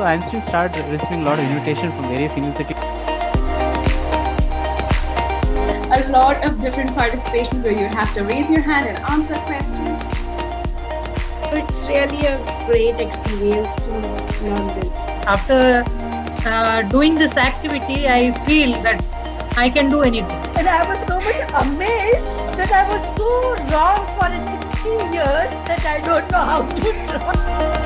So Einstein started receiving a lot of invitation from various universities. A lot of different participations where you have to raise your hand and answer questions. It's really a great experience to learn this. After uh, doing this activity, I feel that I can do anything. And I was so much amazed that I was so wrong for 16 years that I don't know how to draw.